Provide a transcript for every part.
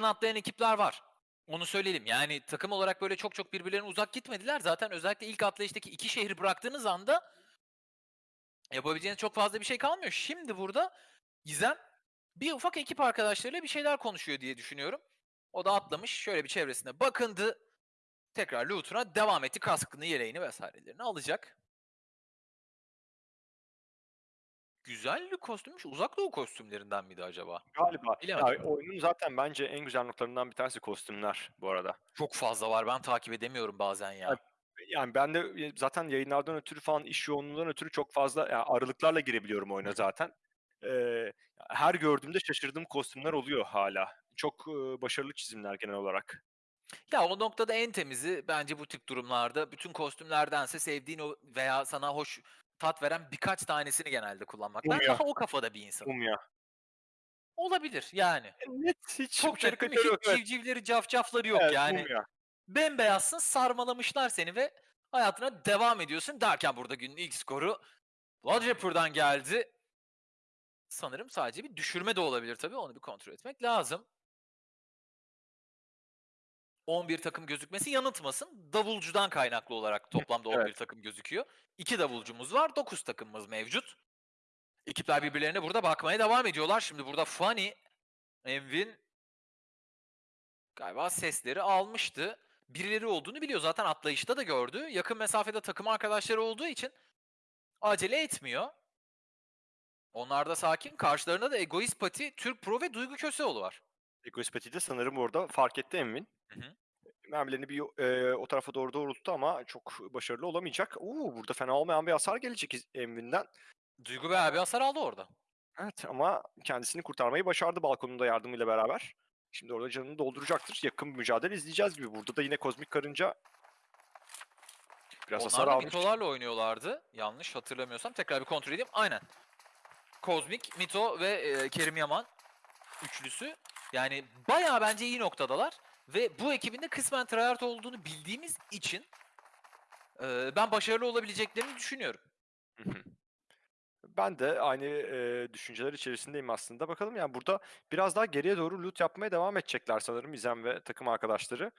yakın atlayan ekipler var. Onu söyleyelim. Yani takım olarak böyle çok çok birbirlerine uzak gitmediler. Zaten özellikle ilk atlayıştaki iki şehri bıraktığınız anda yapabileceğiniz çok fazla bir şey kalmıyor. Şimdi burada Gizem bir ufak ekip arkadaşlarıyla bir şeyler konuşuyor diye düşünüyorum. O da atlamış. Şöyle bir çevresine bakındı. Tekrar loot'una devam etti. Kaskını, yeleğini vesairelerini alacak. Güzel bir kostümmüş. Uzak doğu kostümlerinden miydi acaba? Galiba. Bilemedim. Ya, oyunun zaten bence en güzel noktalarından bir tanesi kostümler bu arada. Çok fazla var. Ben takip edemiyorum bazen ya. Evet. Yani ben de zaten yayınlardan ötürü falan iş yoğunluğundan ötürü çok fazla yani aralıklarla girebiliyorum oyuna zaten. Ee, her gördüğümde şaşırdığım kostümler oluyor hala. Çok e, başarılı çizimler genel olarak. Ya o noktada en temizi bence bu tip durumlarda bütün kostümlerdense sevdiğin o veya sana hoş tat veren birkaç tanesini genelde kullanmak. Ben Mumya. daha o kafada bir insanım. Mumya. Olabilir yani. E, Net hiç Çok mi? karikatür yok. Hiç Evet, civcivleri cafcafları yok evet, yani. Mumya. Bembeyazsın sarmalamışlar seni ve hayatına devam ediyorsun derken burada günün ilk skoru Lodgepur'dan geldi. Sanırım sadece bir düşürme de olabilir tabii. Onu bir kontrol etmek lazım. 11 takım gözükmesi yanıltmasın. Davulcudan kaynaklı olarak toplamda 11 Evet. takım gözüküyor. 2 davulcumuz var. 9 takımımız mevcut. Ekipler birbirlerine burada bakmaya devam ediyorlar. Şimdi burada Funny, Envin galiba sesleri almıştı. Birileri olduğunu biliyor. Zaten atlayışta da gördü. Yakın mesafede takım arkadaşları olduğu için acele etmiyor. Onlar da sakin. Karşılarında da Egoist Pati, Türk Pro ve Duygu Köseoğlu var. Egoispeti de sanırım orada fark etti Emin. Hı hı. Mermilerini bir e, o tarafa doğru doğrulttu ama çok başarılı olamayacak. Oo, burada fena olmayan bir hasar gelecek Emin'den. Duygu bayağı bir hasar aldı orada. Evet ama kendisini kurtarmayı başardı balkonunda yardımıyla beraber. Şimdi orada canını dolduracaktır. Yakın bir mücadele izleyeceğiz gibi. Burada da yine kozmik karınca biraz hasar Onlar da almış. mitolarla oynuyorlardı. Yanlış hatırlamıyorsam. Tekrar bir kontrol edeyim. Aynen. Kozmik, Mito ve e, Kerim Yaman üçlüsü. Yani bayağı bence iyi noktadalar. Ve bu ekibin de kısmen tryhard olduğunu bildiğimiz için e, ben başarılı olabileceklerini düşünüyorum. Ben de aynı e, düşünceler içerisindeyim aslında. Bakalım yani burada biraz daha geriye doğru loot yapmaya devam edecekler sanırım İzem ve takım arkadaşları.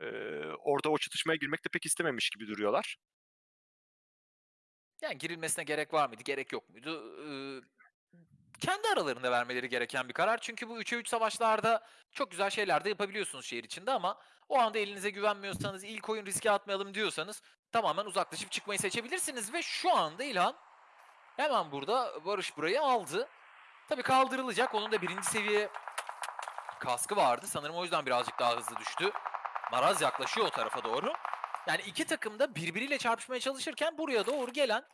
E, orada o çatışmaya girmek de pek istememiş gibi duruyorlar. Yani girilmesine gerek var mıydı, gerek yok muydu? Ee, kendi aralarında vermeleri gereken bir karar. Çünkü bu 3'e 3 savaşlarda çok güzel şeyler de yapabiliyorsunuz şehir içinde ama o anda elinize güvenmiyorsanız, ilk oyun riske atmayalım diyorsanız tamamen uzaklaşıp çıkmayı seçebilirsiniz. Ve şu anda İlhan hemen burada Barış burayı aldı. Tabii kaldırılacak. Onun da birinci seviye kaskı vardı. Sanırım o yüzden birazcık daha hızlı düştü. Maraz yaklaşıyor o tarafa doğru. Yani iki takım da birbiriyle çarpışmaya çalışırken buraya doğru gelen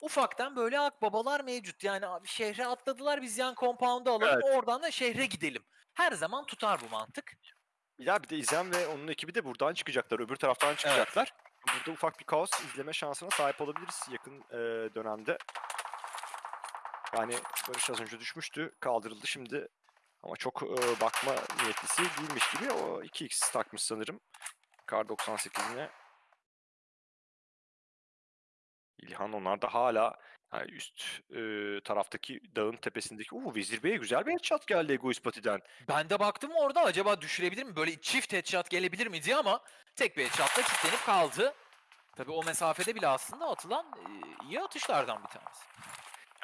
ufaktan böyle akbabalar mevcut. Yani abi şehre atladılar biz yan compound'u alalım oradan da şehre gidelim. Her zaman tutar bu mantık. Ya bir de İzem ve onun ekibi de buradan çıkacaklar. Öbür taraftan çıkacaklar. Burada ufak bir kaos izleme şansına sahip olabiliriz yakın e, dönemde. Yani Barış az önce düşmüştü. Kaldırıldı şimdi. Ama çok e, bakma niyetlisi değilmiş gibi. O 2x takmış sanırım. Kar 98'ine. İlhan onlar da hala yani üst e, taraftaki dağın tepesindeki. Uuu Vezir Bey'e güzel bir headshot geldi Egoist Pati'den. Ben de baktım orada acaba düşürebilir mi? Böyle çift headshot gelebilir mi diye ama tek bir headshotla kilitlenip kaldı. Tabii o mesafede bile aslında atılan e, iyi atışlardan bir tanesi.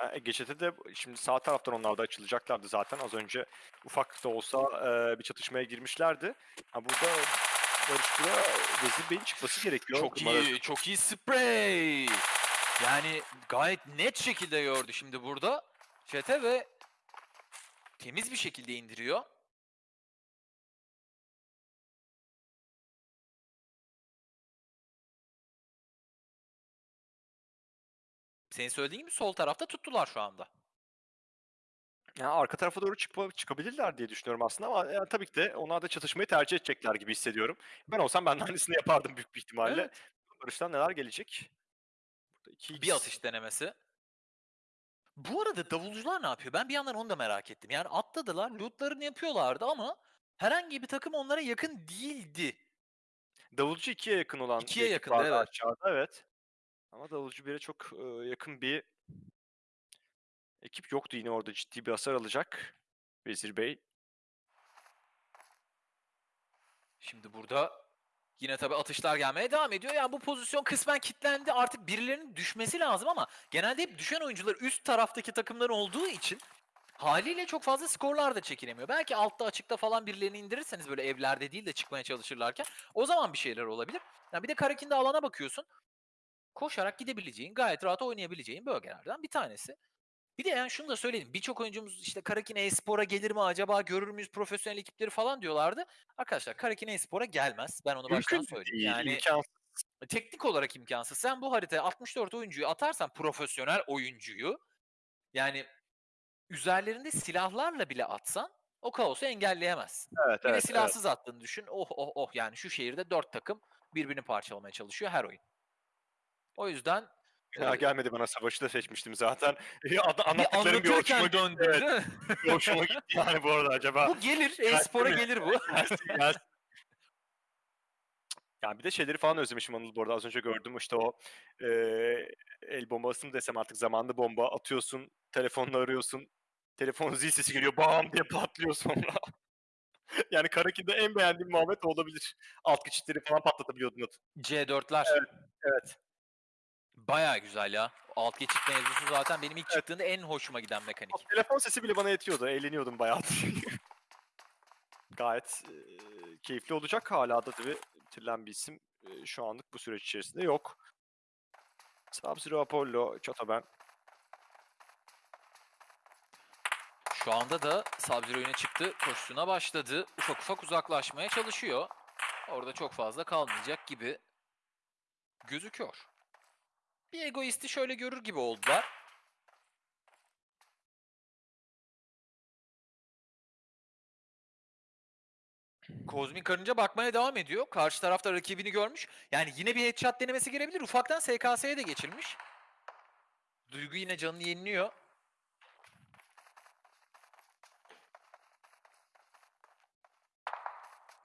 Yani GÇ'de de şimdi sağ taraftan onlar da açılacaklardı zaten. Az önce ufak da olsa e, bir çatışmaya girmişlerdi. Ha burada Barış Bura Vezir Bey'in çıkması gerekiyor. Çok Umarım- iyi, çok iyi spray. Yani gayet net şekilde gördü şimdi burada. Çete ve temiz bir şekilde indiriyor. Senin söylediğin gibi sol tarafta tuttular şu anda. Yani arka tarafa doğru çıkma, çıkabilirler diye düşünüyorum aslında ama yani tabii ki de onlar da çatışmayı tercih edecekler gibi hissediyorum. Ben olsam ben de aynısını yapardım büyük bir ihtimalle. Evet. Barış'tan neler gelecek? Burada 2x. Bir atış denemesi. Bu arada davulcular ne yapıyor? Ben bir yandan onu da merak ettim. Yani atladılar, lootlarını yapıyorlardı ama herhangi bir takım onlara yakın değildi. Davulcu 2'ye yakın olan bir İkiye ekip yakındı, vardı evet. aşağıda evet. Ama davulcu 1'e çok e, yakın bir ekip yoktu yine orada ciddi bir hasar alacak Vezir Bey. Şimdi burada yine tabii atışlar gelmeye devam ediyor. Yani bu pozisyon kısmen kilitlendi. Artık birilerinin düşmesi lazım ama genelde hep düşen oyuncular üst taraftaki takımların olduğu için haliyle çok fazla skorlar da çekilemiyor. Belki altta açıkta falan birilerini indirirseniz böyle evlerde değil de çıkmaya çalışırlarken o zaman bir şeyler olabilir. Yani bir de Karakin'de alana bakıyorsun. Koşarak gidebileceğin, gayet rahat oynayabileceğin bölgelerden bir tanesi. Bir de yani şunu da söyleyelim. Birçok oyuncumuz işte Karakin e-spora gelir mi acaba görür müyüz profesyonel ekipleri falan diyorlardı. Arkadaşlar Karakin e-spora gelmez. Ben onu baştan Mümkün söyleyeyim. değil, Yani imkansız. teknik olarak imkansız. Sen bu haritaya 64 oyuncuyu atarsan profesyonel oyuncuyu yani üzerlerinde silahlarla bile atsan o kaosu engelleyemezsin. Evet, Bir de evet, evet. silahsız attığını düşün. Oh oh oh yani şu şehirde 4 takım birbirini parçalamaya çalışıyor her oyun. O yüzden Ya e, gelmedi bana savaşı da seçmiştim zaten. Ad- bir anlattıklarım bir hoşuma döndü Evet, bir hoşuma gitti yani bu arada acaba. Bu gelir, e-spora gelir bu. Gelsin, gelsin. Yani bir de şeyleri falan özlemişim Anıl bu arada. Az önce gördüm işte o eee, el bombası mı desem artık zamanlı bomba atıyorsun, telefonla arıyorsun. Telefon zil sesi geliyor bam diye patlıyor sonra. yani Karakin'de en beğendiğim muhabbet olabilir. Alt geçitleri falan patlatabiliyordun. at- C4'ler. Evet, evet. Bayağı güzel ya. Alt geçit mevzusu zaten benim ilk çıktığında en hoşuma giden mekanik. O telefon sesi bile bana yetiyordu. Eğleniyordum bayağı. Gayet eee, keyifli olacak. Hala da tabii bitirilen bir isim eee, şu anlık bu süreç içerisinde yok. Sub-Zero Apollo, Chotoben. Şu anda da Sub-Zero öne çıktı. Koşusuna başladı. Ufak ufak uzaklaşmaya çalışıyor. Orada çok fazla kalmayacak gibi gözüküyor. Bir egoisti şöyle görür gibi oldular. Kozmik Karınca bakmaya devam ediyor. Karşı tarafta rakibini görmüş. Yani yine bir headshot denemesi gelebilir. Ufaktan SKS'ye de geçilmiş. Duygu yine canını yeniliyor.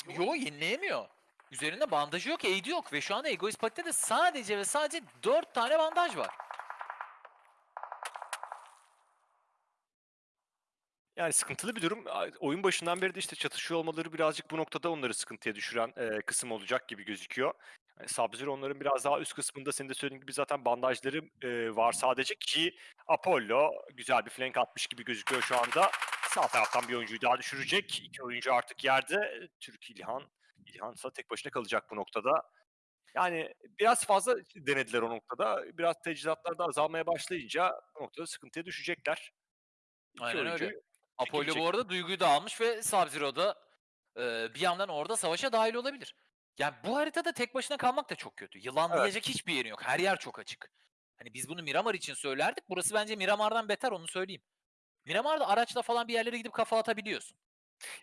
Yo yenileyemiyor. Üzerinde bandajı yok, aid'i yok ve şu anda Egoist Pack'te de sadece ve sadece 4 tane bandaj var. Yani sıkıntılı bir durum. Oyun başından beri de işte çatışıyor olmaları birazcık bu noktada onları sıkıntıya düşüren eee, kısım olacak gibi gözüküyor. Yani Sub-Zero onların biraz daha üst kısmında senin de söylediğin gibi zaten bandajları eee, var sadece ki Apollo güzel bir flank atmış gibi gözüküyor şu anda. Sağ taraftan bir oyuncuyu daha düşürecek. İki oyuncu artık yerde. Türk İlhan. İlhan ise tek başına kalacak bu noktada. Yani biraz fazla denediler o noktada. Biraz teçhizatlar da azalmaya başlayınca bu noktada sıkıntıya düşecekler. İki Aynen öyle. Apollo bu arada Duygu'yu da almış ve Sub-Zero'da eee, bir yandan orada savaşa dahil olabilir. Yani bu haritada tek başına kalmak da çok kötü. Yılanlayacak hiçbir yeri yok. Her yer çok açık. Hani biz bunu Miramar için söylerdik. Burası bence Miramar'dan beter onu söyleyeyim. Miramar'da araçla falan bir yerlere gidip kafa atabiliyorsun.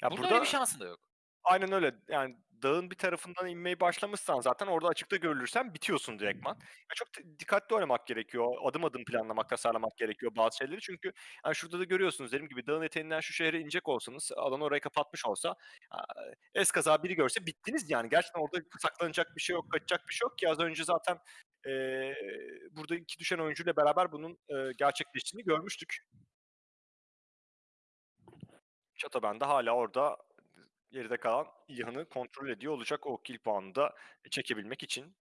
Ya burada, burada öyle bir şansın da yok. Aynen öyle. Yani dağın bir tarafından inmeye başlamışsan zaten orada açıkta görülürsen bitiyorsun direktman. Ya çok dikkatli oynamak gerekiyor. Adım adım planlamak, tasarlamak gerekiyor bazı şeyleri. Çünkü yani şurada da görüyorsunuz dediğim gibi dağın eteğinden şu şehre inecek olsanız, alan orayı kapatmış olsa eskaza biri görse bittiniz yani. Gerçekten orada saklanacak bir şey yok, kaçacak bir şey yok ki az önce zaten eee burada iki düşen oyuncuyla beraber bunun eee, gerçekleştiğini görmüştük. Şatoben de hala orada geride kalan İlhan'ı kontrol ediyor olacak o kill puanını da çekebilmek için.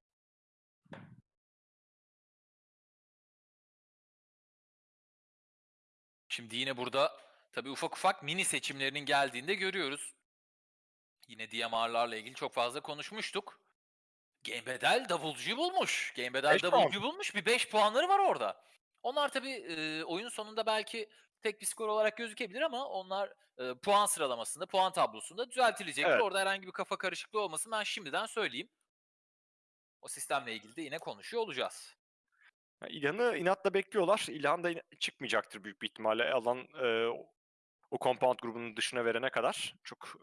Şimdi yine burada tabii ufak ufak mini seçimlerinin geldiğinde görüyoruz. Yine DMR'larla ilgili çok fazla konuşmuştuk. Game Bedel davulcuyu bulmuş. Game Bedel Beş puan. davulcuyu bulmuş. Bir 5 puanları var orada. Onlar tabii e, oyun sonunda belki tek bir skor olarak gözükebilir ama onlar e, puan sıralamasında, puan tablosunda düzeltilecektir. Evet. Orada herhangi bir kafa karışıklığı olmasın ben şimdiden söyleyeyim. O sistemle ilgili de yine konuşuyor olacağız. İlhan'ı inatla bekliyorlar. İlhan da çıkmayacaktır büyük bir ihtimalle alan e, o compound grubunun dışına verene kadar. Çok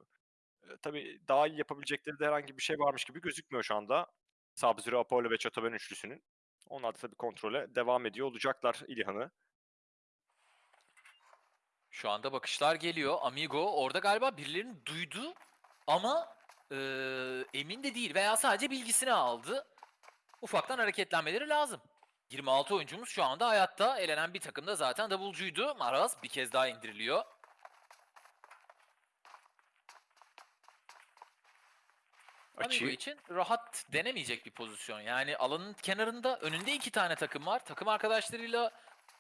e, tabii daha iyi yapabilecekleri de herhangi bir şey varmış gibi gözükmüyor şu anda. Sub-Zero, Apollo ve Chatoben üçlüsünün. Onlar da tabii kontrole devam ediyor olacaklar İlhan'ı. Şu anda bakışlar geliyor. Amigo orada galiba birilerini duydu ama e, emin de değil veya sadece bilgisini aldı. Ufaktan hareketlenmeleri lazım. 26 oyuncumuz şu anda hayatta. Elenen bir takım da zaten davulcuydu. Maraz bir kez daha indiriliyor. Amigo açıyı. için rahat denemeyecek bir pozisyon. Yani alanın kenarında önünde iki tane takım var. Takım arkadaşlarıyla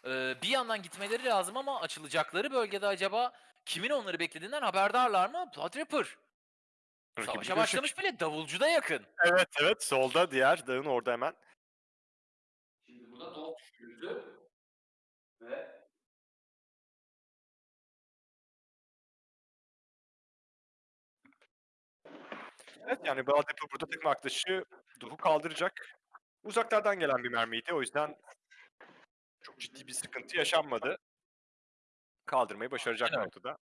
e, bir yandan gitmeleri lazım ama açılacakları bölgede acaba kimin onları beklediğinden haberdarlar mı? Blood Ripper. Savaşa başlamış bile davulcu da yakın. Evet evet solda diğer dağın orada hemen. Şimdi burada top düşürdü. Ve Evet yani Baladepo burada takım arkadaşı Duh'u kaldıracak. Uzaklardan gelen bir mermiydi. O yüzden çok ciddi bir sıkıntı yaşanmadı. Kaldırmayı başaracak Evet. noktada.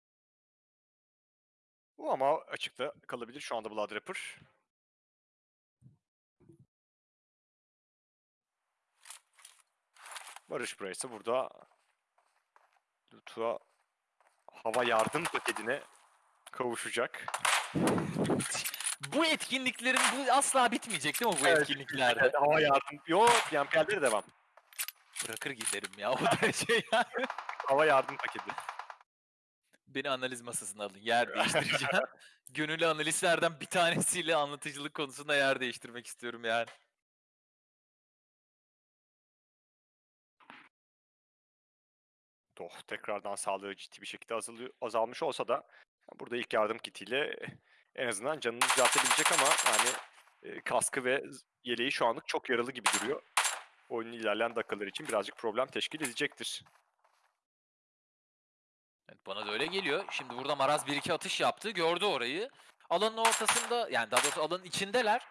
Bu ama açıkta kalabilir şu anda Blood Rapper. Barış Price burada Lut'a hava yardım paketine kavuşacak. bu etkinliklerin bu asla bitmeyecek değil mi bu Evet, etkinliklerde? Evet, hava yardım. Yo, PMPL'de devam. Bırakır giderim ya o derece yani. Hava yardım paketi. Beni analiz masasına alın. Yer değiştireceğim. Gönüllü analistlerden bir tanesiyle anlatıcılık konusunda yer değiştirmek istiyorum yani. Doh tekrardan sağlığı ciddi bir şekilde azalıyor, azalmış olsa da burada ilk yardım kitiyle en azından canını düzeltebilecek ama yani e, kaskı ve yeleği şu anlık çok yaralı gibi duruyor. Oyunun ilerleyen dakikaları için birazcık problem teşkil edecektir. Evet, bana da öyle geliyor. Şimdi burada Maraz 1-2 atış yaptı. Gördü orayı. Alanın ortasında yani daha doğrusu alanın içindeler.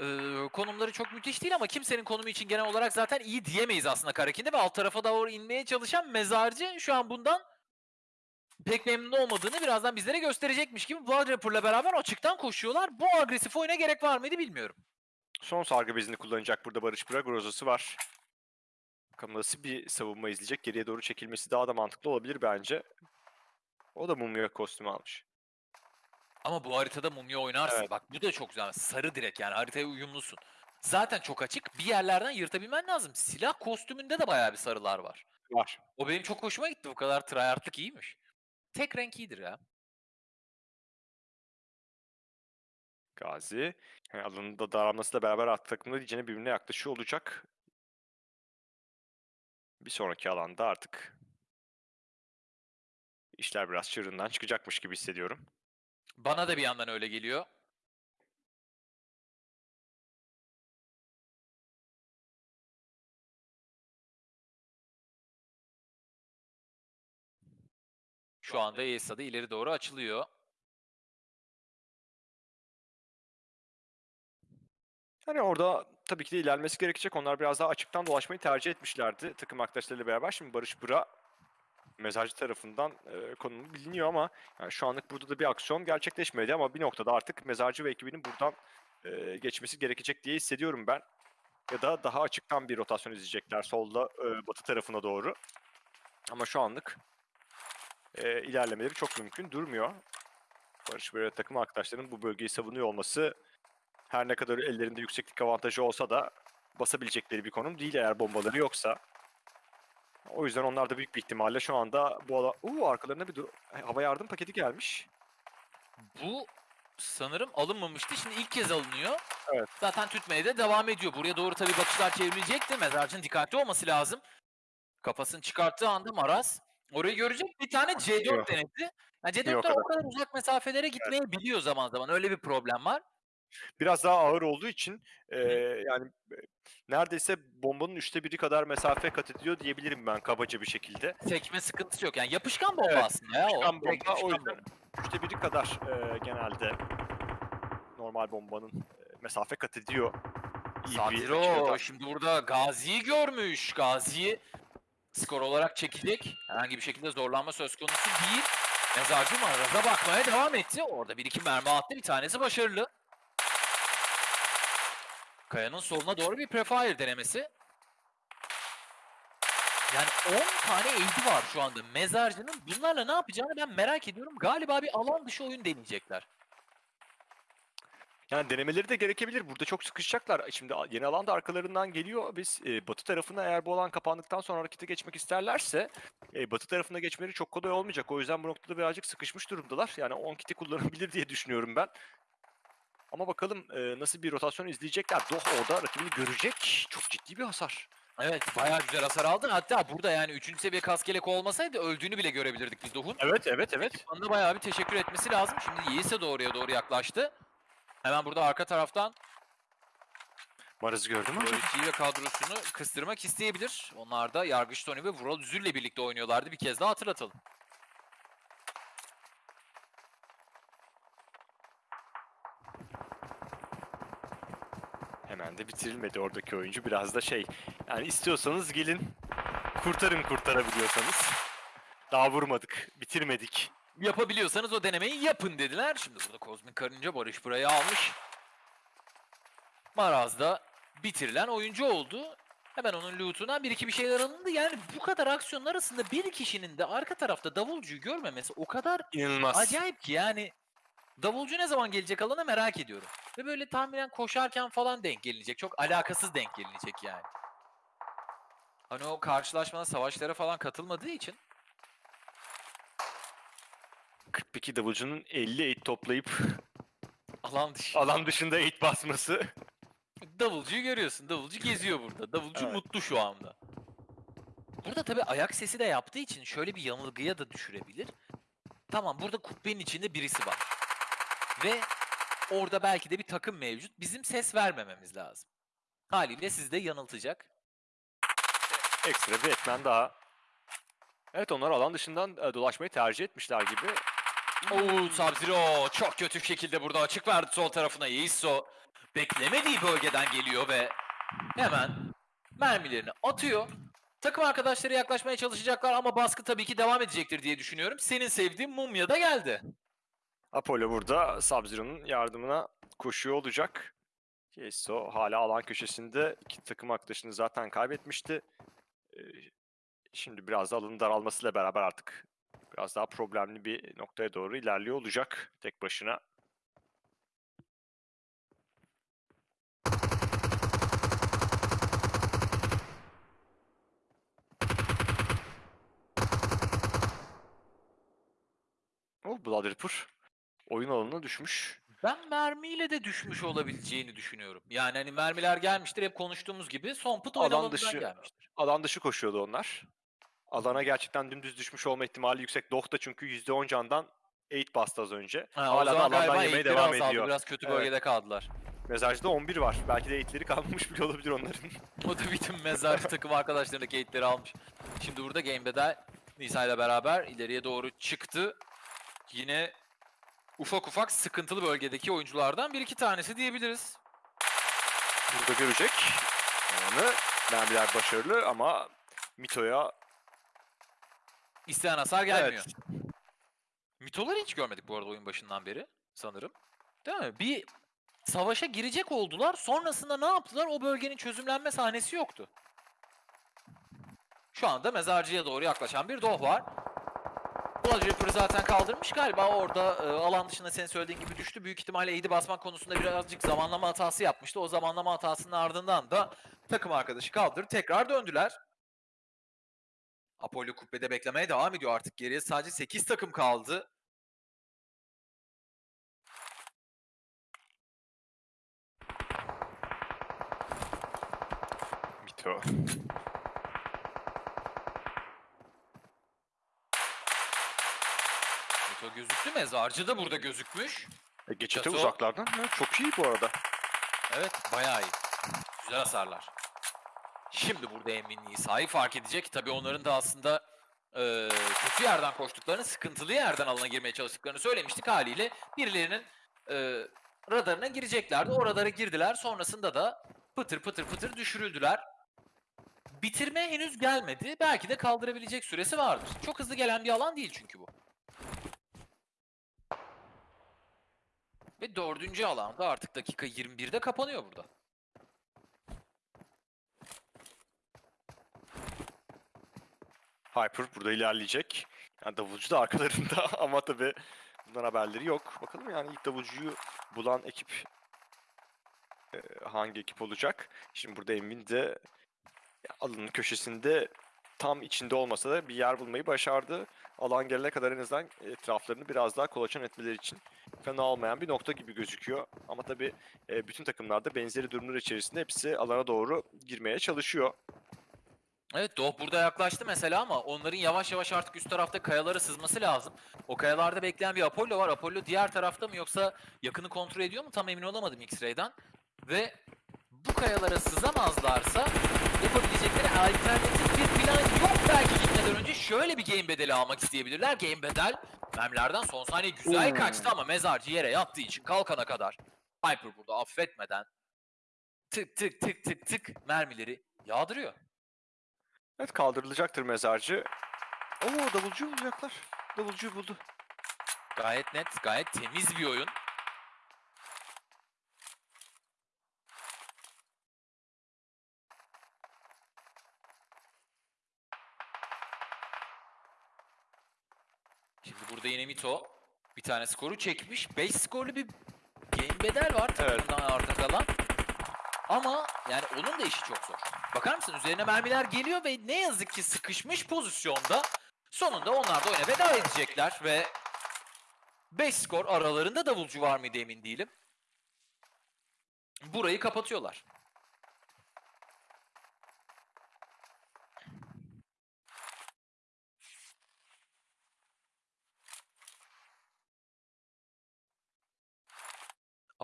Ee, konumları çok müthiş değil ama kimsenin konumu için genel olarak zaten iyi diyemeyiz aslında Karakin'de ve alt tarafa doğru inmeye çalışan mezarcı şu an bundan pek memnun olmadığını birazdan bizlere gösterecekmiş gibi Blood Rapper'la beraber açıktan koşuyorlar. Bu agresif oyuna gerek var mıydı bilmiyorum. Son sargı bezini kullanacak burada Barış Bırak. Grozası var. Bakalım nasıl bir savunma izleyecek. Geriye doğru çekilmesi daha da mantıklı olabilir bence. O da mumya kostümü almış. Ama bu haritada mumya oynarsın. Evet. Bak bu da çok güzel. Sarı direkt yani haritaya uyumlusun. Zaten çok açık. Bir yerlerden yırtabilmen lazım. Silah kostümünde de bayağı bir sarılar var. Var. O benim çok hoşuma gitti. Bu kadar tryhardlık iyiymiş. Tek renk iyidir ya. Gazi. Yani alanında daralmasıyla beraber artık takımlar diyeceğine birbirine yaklaşıyor olacak. Bir sonraki alanda artık işler biraz çığırından çıkacakmış gibi hissediyorum. Bana da bir yandan öyle geliyor. Şu anda ESA da ileri doğru açılıyor. Hani orada tabii ki de ilerlemesi gerekecek. Onlar biraz daha açıktan dolaşmayı tercih etmişlerdi takım arkadaşlarıyla beraber. Şimdi Barış Bıra mezarcı tarafından e, konumu biliniyor ama yani şu anlık burada da bir aksiyon gerçekleşmedi ama bir noktada artık mezarcı ve ekibinin buradan e, geçmesi gerekecek diye hissediyorum ben. Ya da daha açıktan bir rotasyon izleyecekler solda e, batı tarafına doğru. Ama şu anlık e, ilerlemeleri çok mümkün durmuyor. Barış Bıra takım arkadaşlarının bu bölgeyi savunuyor olması her ne kadar ellerinde yükseklik avantajı olsa da basabilecekleri bir konum değil eğer bombaları yoksa. O yüzden onlar da büyük bir ihtimalle şu anda bu ala... Uuu arkalarına bir dur- hava yardım paketi gelmiş. Bu sanırım alınmamıştı. Şimdi ilk kez alınıyor. Evet. Zaten tütmeye de devam ediyor. Buraya doğru tabii bakışlar çevrilecekti. Mezarcının dikkatli olması lazım. Kafasını çıkarttığı anda Maraz orayı görecek. Bir tane C4 Yok. denedi. Yani Yok C4'ler o kadar. uzak mesafelere gitmeyebiliyor zaman zaman. Öyle bir problem var. Biraz daha ağır olduğu için eee, yani e, neredeyse bombanın üçte biri kadar mesafe kat ediyor diyebilirim ben kabaca bir şekilde. Sekme sıkıntısı yok. Yani yapışkan bomba Evet, aslında ya. Çıkan o. Direkt bomba o yapışkan yüzden üçte biri kadar eee, genelde normal bombanın e, mesafe kat ediyor. İyi bir şimdi burada Gazi'yi görmüş. Gazi'yi skor olarak çekecek. Herhangi bir şekilde zorlanma söz konusu değil. Mezarcı Maraz'a bakmaya devam etti. Orada bir iki mermi attı. Bir tanesi başarılı. Kaya'nın soluna doğru bir prefire denemesi. Yani 10 tane AD var şu anda mezarcının. Bunlarla ne yapacağını ben merak ediyorum. Galiba bir alan dışı oyun deneyecekler. Yani denemeleri de gerekebilir. Burada çok sıkışacaklar. Şimdi yeni alan da arkalarından geliyor. Biz e, batı tarafına eğer bu alan kapandıktan sonra harekete geçmek isterlerse e, batı tarafına geçmeleri çok kolay olmayacak. O yüzden bu noktada birazcık sıkışmış durumdalar. Yani 10 kiti kullanabilir diye düşünüyorum ben. Ama bakalım e, nasıl bir rotasyon izleyecekler. Doh orada rakibini görecek. Çok ciddi bir hasar. Evet bayağı güzel hasar aldın. Hatta burada yani 3. seviye kaskelek olmasaydı öldüğünü bile görebilirdik biz Doh'un. Evet, evet, evet. Bana bayağı bir teşekkür etmesi lazım. Şimdi Yiğit'e doğruya doğru yaklaştı. Hemen burada arka taraftan Maraz'ı gördüm ama. Loyalty ve kadrosunu kıstırmak isteyebilir. Onlar da Yargıç Tony ve Vural Üzül'le birlikte oynuyorlardı. Bir kez daha hatırlatalım. Hemen de bitirilmedi oradaki oyuncu. Biraz da şey, yani istiyorsanız gelin kurtarın kurtarabiliyorsanız. Daha vurmadık, bitirmedik. Yapabiliyorsanız o denemeyi yapın dediler. Şimdi burada Kozmik Karınca Barış burayı almış. Maraz da bitirilen oyuncu oldu. Hemen onun loot'undan bir iki bir şeyler alındı. Yani bu kadar aksiyonun arasında bir kişinin de arka tarafta davulcuyu görmemesi o kadar İnanılmaz. acayip ki yani. Davulcu ne zaman gelecek alana merak ediyorum. Ve böyle tahminen koşarken falan denk gelinecek. Çok alakasız denk gelinecek yani. Hani o karşılaşmada savaşlara falan katılmadığı için 42 davulcunun 50 eğit toplayıp alan dışı. alan dışında eğit basması. Davulcuyu görüyorsun. Davulcu geziyor burada. Davulcu Evet. mutlu şu anda. Burada tabii ayak sesi de yaptığı için şöyle bir yanılgıya da düşürebilir. Tamam burada kubbenin içinde birisi var. Ve orada belki de bir takım mevcut. Bizim ses vermememiz lazım. Haliyle sizi de yanıltacak. Ekstra bir etmen daha. Evet onlar alan dışından e, dolaşmayı tercih etmişler gibi. Oo Sub-Zero çok kötü şekilde burada açık verdi sol tarafına. Yeiso beklemediği bölgeden geliyor ve hemen mermilerini atıyor. Takım arkadaşları yaklaşmaya çalışacaklar ama baskı tabii ki devam edecektir diye düşünüyorum. Senin sevdiğin Mumya da geldi. Apollo burada Sub-Zero'nun yardımına koşuyor olacak. Yeso hala alan köşesinde. İki takım arkadaşını zaten kaybetmişti. Ee, Şimdi biraz da alanın daralmasıyla beraber artık biraz daha problemli bir noktaya doğru ilerliyor olacak tek başına. O Blood Ripper oyun alanına düşmüş. Ben mermiyle de düşmüş olabileceğini düşünüyorum. Yani hani mermiler gelmiştir hep konuştuğumuz gibi son put Alan dışı- gelmiştir. Alan dışı koşuyordu onlar. Alana gerçekten dümdüz düşmüş olma ihtimali yüksek. Doh da çünkü %10 candan 8 bastı az önce. Ha, Hala da alandan yemeye devam ediyor. Biraz kötü Evet. bölgede kaldılar. Mezarcıda 11 var. Belki de eğitleri kalmamış bile olabilir onların. O da bütün mezarcı takım arkadaşlarındaki eğitleri almış. Şimdi burada Game'de de Nisa ile beraber ileriye doğru çıktı. Yine ufak ufak sıkıntılı bölgedeki oyunculardan bir iki tanesi diyebiliriz. Burada görecek. Onu mermiler başarılı ama Mito'ya İsteyen hasar gelmiyor. Evet. Mitoları hiç görmedik bu arada oyun başından beri sanırım. Değil mi? Bir savaşa girecek oldular. Sonrasında ne yaptılar? O bölgenin çözümlenme sahnesi yoktu. Şu anda mezarcıya doğru yaklaşan bir doh var. Blood Ripper'ı zaten kaldırmış galiba orada e, alan dışında senin söylediğin gibi düştü. Büyük ihtimalle aid'i basmak konusunda birazcık zamanlama hatası yapmıştı. O zamanlama hatasının ardından da takım arkadaşı kaldırıp tekrar döndüler. Apollo kubbede beklemeye devam ediyor artık. Geriye sadece 8 takım kaldı. Mito. Gözüktü. Mezarcı da burada gözükmüş. E, geçite Çato- uzaklardan. Ha, çok iyi bu arada. Evet bayağı iyi. Güzel hasarlar. Şimdi burada Emin Nisa'yı fark edecek. Tabii onların da aslında eee, kötü yerden koştuklarını, sıkıntılı yerden alana girmeye çalıştıklarını söylemiştik haliyle. Birilerinin eee, radarına gireceklerdi. O radara girdiler. Sonrasında da pıtır pıtır pıtır düşürüldüler. Bitirme henüz gelmedi. Belki de kaldırabilecek süresi vardır. Çok hızlı gelen bir alan değil çünkü bu. Ve dördüncü alanda artık dakika 21'de kapanıyor burada. Hyper burada ilerleyecek. Yani davulcu da arkalarında ama tabii bundan haberleri yok. Bakalım yani ilk davulcuyu bulan ekip e, hangi ekip olacak? Şimdi burada Emin de alanın köşesinde tam içinde olmasa da bir yer bulmayı başardı. Alan gelene kadar en azından etraflarını biraz daha kolaçan etmeleri için fena olmayan bir nokta gibi gözüküyor. Ama tabii e, bütün takımlarda benzeri durumlar içerisinde hepsi alana doğru girmeye çalışıyor. Evet Doğ burada yaklaştı mesela ama onların yavaş yavaş artık üst tarafta kayalara sızması lazım. O kayalarda bekleyen bir Apollo var. Apollo diğer tarafta mı yoksa yakını kontrol ediyor mu tam emin olamadım X-Ray'den. Ve bu kayalara sızamazlarsa yapabilecekleri alternatif bir plan yok belki gitmeden önce. Şöyle bir game bedeli almak isteyebilirler. Game bedel mermilerden son saniye güzel Oo. kaçtı ama mezarcı yere yattığı için kalkana kadar Hyper burada affetmeden tık tık tık tık tık mermileri yağdırıyor. Evet kaldırılacaktır mezarcı. Oo davulcu bulacaklar. Davulcuyu buldu. Gayet net, gayet temiz bir oyun. Şimdi burada yine Mito bir tane skoru çekmiş. 5 skorlu bir game bedel var takımdan arta kalan. Ama yani onun da işi çok zor. Bakar mısın üzerine mermiler geliyor ve ne yazık ki sıkışmış pozisyonda sonunda onlar da oyuna veda edecekler ve 5 skor aralarında davulcu var mıydı emin değilim. Burayı kapatıyorlar.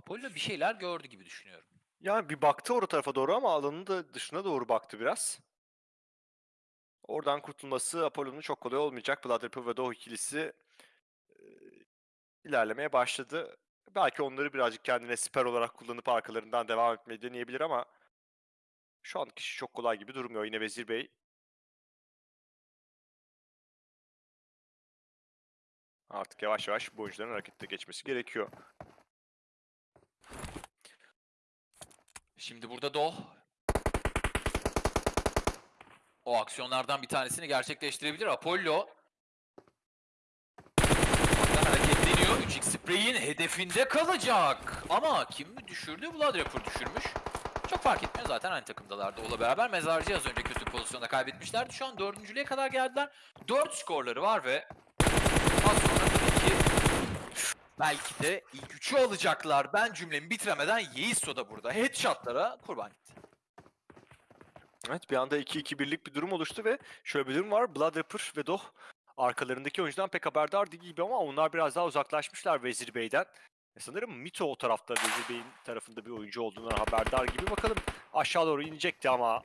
Apollo bir şeyler gördü gibi düşünüyorum. Yani bir baktı orada tarafa doğru ama alanın da dışına doğru baktı biraz. Oradan kurtulması Apollo'nun çok kolay olmayacak. Ripper ve Doğu ikilisi e, ilerlemeye başladı. Belki onları birazcık kendine siper olarak kullanıp arkalarından devam etmeyi deneyebilir ama şu an kişi çok kolay gibi durmuyor. Yine Vezir Bey artık yavaş yavaş bu oyuncuların harekete geçmesi gerekiyor. Şimdi burada Doh. O aksiyonlardan bir tanesini gerçekleştirebilir. Apollo. Hareketleniyor. 3x Spray'in hedefinde kalacak. Ama kim mi düşürdü? Blood Rapper düşürmüş. Çok fark etmiyor zaten aynı takımdalardı. Ola beraber Mezarcı az önce kötü pozisyonda kaybetmişlerdi. Şu an dördüncülüğe kadar geldiler. Dört skorları var ve az sonra belki de ilk üçü alacaklar. Ben cümlemi bitiremeden Yeiso da burada. Headshotlara kurban gitti. Evet bir anda 2-2-1'lik bir durum oluştu ve şöyle bir durum var. Blood Ripper ve Doh arkalarındaki oyuncudan pek haberdar değil gibi ama onlar biraz daha uzaklaşmışlar Vezir Bey'den. E sanırım Mito o tarafta Vezir Bey'in tarafında bir oyuncu olduğundan haberdar gibi. Bakalım aşağı doğru inecekti ama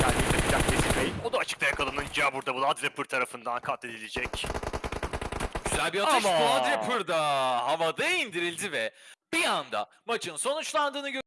kendini takacak Vezir Bey. O da açıkta yakalanınca burada Blood Ripper tarafından katledilecek. Bir atış Ama- Blood Rapper'da havada indirildi ve bir anda maçın sonuçlandığını görüyoruz.